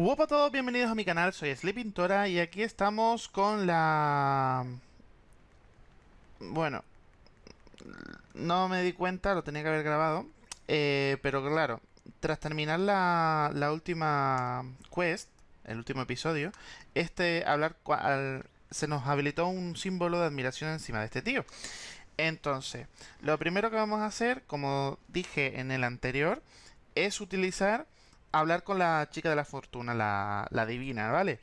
Hola a todos, bienvenidos a mi canal, soy Sleepintora y aquí estamos con la... Bueno, no me di cuenta, lo tenía que haber grabado, eh, pero claro, tras terminar la, última quest, el último episodio, este hablar se nos habilitó un símbolo de admiración encima de este tío. Entonces, lo primero que vamos a hacer, como dije en el anterior, es utilizar hablar con la chica de la fortuna, la, divina, ¿vale?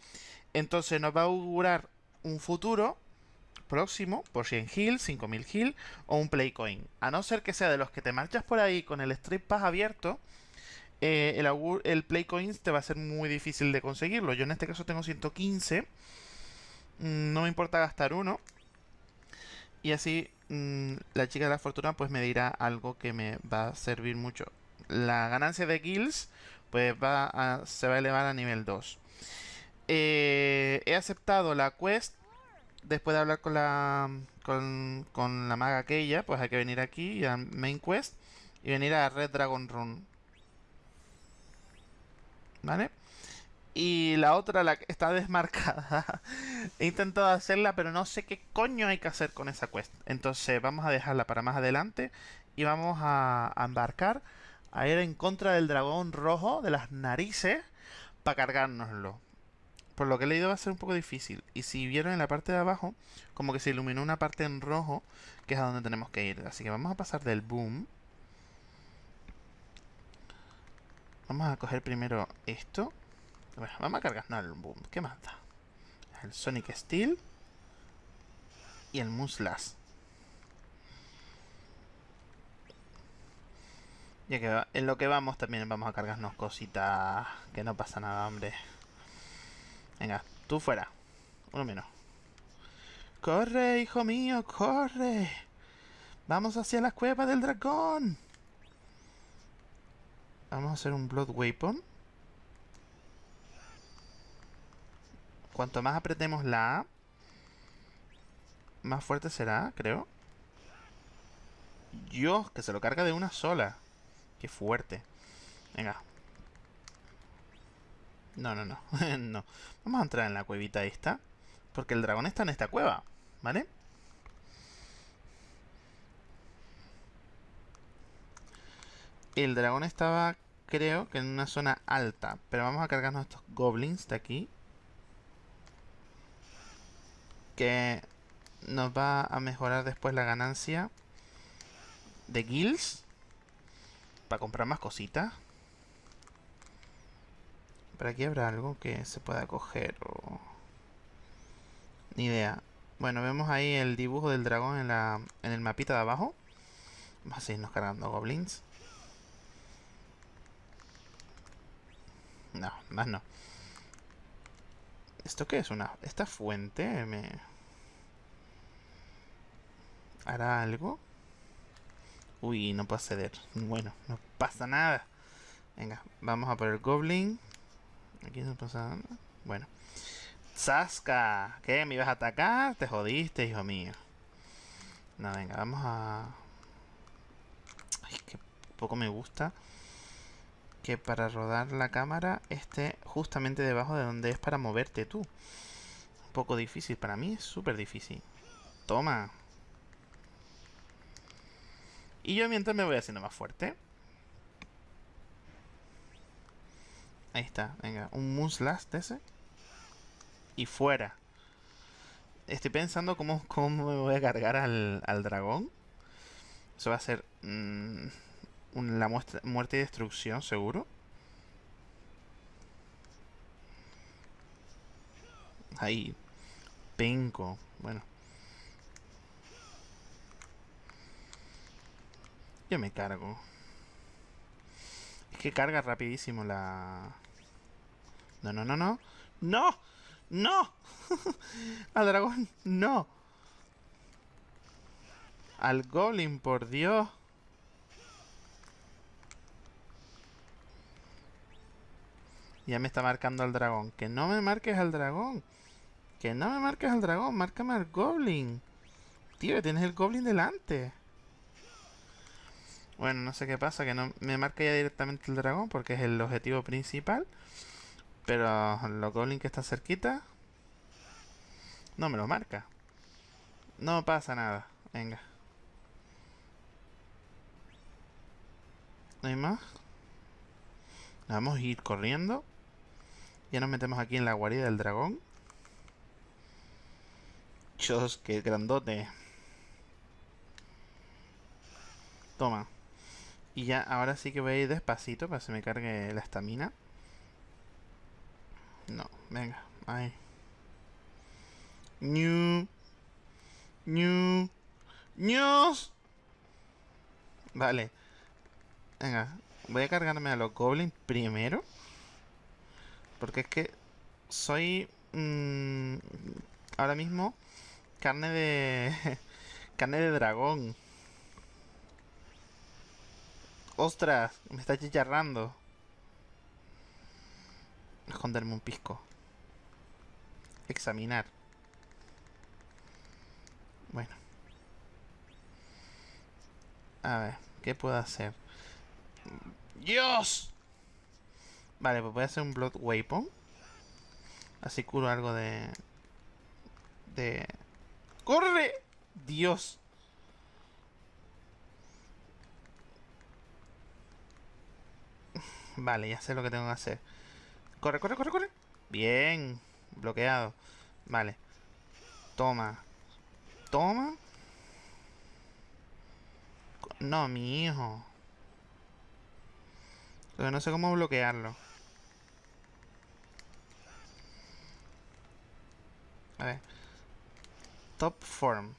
Entonces nos va a augurar un futuro próximo, por 100 Hill, 5000 Hill o un Playcoin. A no ser que sea de los que te marchas por ahí con el Strip Pass abierto, eh, el, el Playcoin te va a ser muy difícil de conseguirlo. Yo en este caso tengo 115. Mm, no me importa gastar uno. Y así mm, la chica de la fortuna pues me dirá algo que me va a servir mucho. La ganancia de kills pues va a, se va a elevar a nivel 2. Eh, he aceptado la quest. Después de hablar con la con, con la maga aquella, pues hay que venir aquí a Main Quest y venir a Red Dragon Run. ¿Vale? Y la otra, la que está desmarcada. He intentado hacerla, pero no sé qué coño hay que hacer con esa quest. Entonces vamos a dejarla para más adelante. Y vamos a embarcar a ir en contra del dragón rojo de las narices para cargárnoslo. Por lo que he leído va a ser un poco difícil. Y si vieron en la parte de abajo, como que se iluminó una parte en rojo, que es a donde tenemos que ir. Así que vamos a pasar del boom. Vamos a coger primero esto. Vamos a cargarnos el boom. ¿Qué más da? El Sonic Steel. Y el Muslas. Ya que en lo que vamos también vamos a cargarnos cositas. Que no pasa nada, hombre. Venga, tú fuera. Uno menos. ¡Corre, hijo mío! ¡Corre! ¡Vamos hacia la cueva del dragón! Vamos a hacer un Blood Weapon. Cuanto más apretemos la A, más fuerte será, creo. Dios, que se lo carga de una sola. Qué fuerte. Venga. No, no, no. no. Vamos a entrar en la cuevita esta. Porque el dragón está en esta cueva. ¿Vale? El dragón estaba, creo, que en una zona alta. Pero vamos a cargarnos estos goblins de aquí. Que nos va a mejorar después la ganancia de guilds para comprar más cositas. Por aquí habrá algo que se pueda coger o... Ni idea. Bueno, vemos ahí el dibujo del dragón en, la, en el mapita de abajo. Vamos a seguirnos cargando goblins. No, más no. ¿Esto qué es? Una, ¿Esta fuente me... ¿Hará algo? Uy, no puedo acceder. Bueno, no pasa nada. Venga, vamos a por el Goblin. Aquí no pasa nada. Bueno. Saska, ¿qué? ¿Me ibas a atacar? Te jodiste, hijo mío. No, venga, vamos a... Ay, que poco me gusta que para rodar la cámara esté justamente debajo de donde es para moverte tú. Un poco difícil, para mí es súper difícil. Toma. Y yo mientras me voy haciendo más fuerte. Ahí está, venga, un Muslas de ese. Y fuera. Estoy pensando cómo, cómo me voy a cargar al, al dragón. Eso va a ser mmm, la muerte y destrucción, seguro. Ahí. Penco. Bueno. Yo me cargo. Es que carga rapidísimo la... No, no, no, no. ¡No! ¡No! Al dragón, no. Al goblin, por Dios. Ya me está marcando al dragón. Que no me marques al dragón. Que no me marques al dragón. Márcame al goblin. Tío, tienes el goblin delante. Bueno, no sé qué pasa, que no me marca ya directamente el dragón porque es el objetivo principal. Pero los goblins que está cerquita... No me lo marca. No pasa nada. Venga. ¿No hay más? Vamos a ir corriendo. Ya nos metemos aquí en la guarida del dragón. Dios, qué grandote. Toma. Y ya, ahora sí que voy a ir despacito para que se me cargue la estamina. No, venga, ahí. New. New. News. Vale. Venga, voy a cargarme a los goblins primero. Porque es que soy... Mmm, ahora mismo carne de... carne de dragón. ¡Ostras! Me está chicharrando. Esconderme un pisco. Examinar. Bueno. A ver, ¿qué puedo hacer? ¡Dios! Vale, pues voy a hacer un Blood Weapon. Así curo algo de... De... ¡Corre! ¡Dios! Vale, ya sé lo que tengo que hacer. Corre, corre, corre, corre. Bien. Bloqueado. Vale. Toma. Toma. No, mi hijo. Pero no sé cómo bloquearlo. A ver. Top form.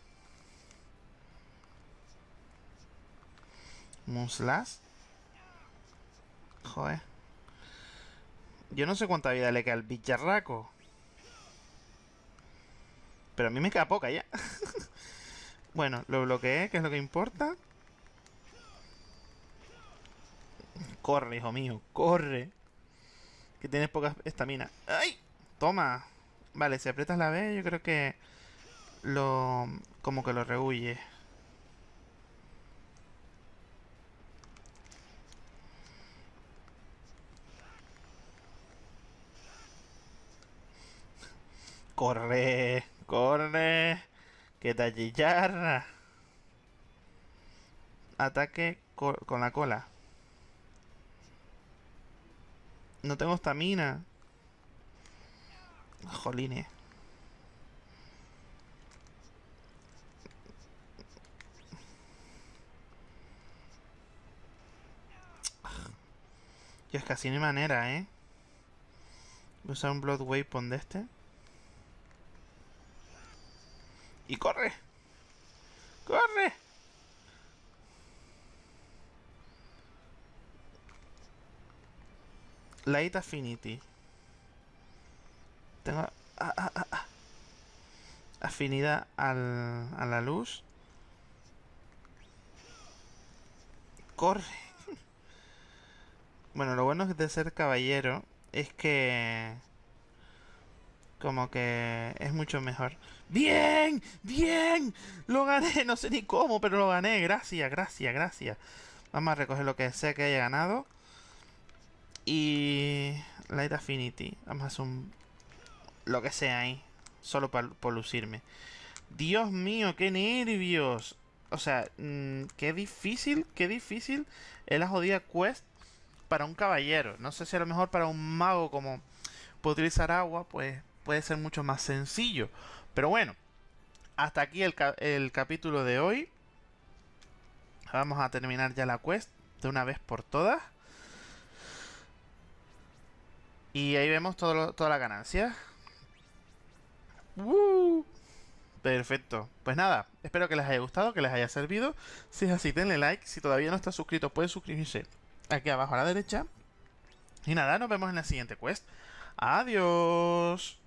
Muslas. Yo no sé cuánta vida le queda al bicharraco. Pero a mí me queda poca ya. bueno, lo bloqueé, que es lo que importa. Corre, hijo mío, corre. Que tienes poca estamina. ¡Ay! Toma. Vale, si aprietas la B, yo creo que lo... como que lo rehuye. Corre, corre, que te achicharra. Ataque con la cola. No tengo estamina. Jolines. Yo es que así manera, ¿eh? Voy a usar un Blood Weapon de este. ¡Y corre! ¡Corre! Light Affinity. Tengo ah, ah, ah, afinidad al, a la luz. Corre. bueno, lo bueno de ser caballero es que como que es mucho mejor. ¡Bien! ¡Bien! Lo gané, no sé ni cómo, pero lo gané. Gracias, gracias, gracias. Vamos a recoger lo que sea que haya ganado. Y... Light Affinity. Vamos a hacer un... Lo que sea ahí. Solo por lucirme. Dios mío, qué nervios. O sea, mm, qué difícil, qué difícil es la jodida quest para un caballero. No sé si a lo mejor para un mago como puede utilizar agua, pues puede ser mucho más sencillo. Pero bueno, hasta aquí el, el capítulo de hoy. Vamos a terminar ya la quest de una vez por todas. Y ahí vemos toda la ganancia. Perfecto. Pues nada, espero que les haya gustado, que les haya servido. Si es así, denle like. Si todavía no está suscrito, pueden suscribirse aquí abajo a la derecha. Y nada, nos vemos en la siguiente quest. Adiós.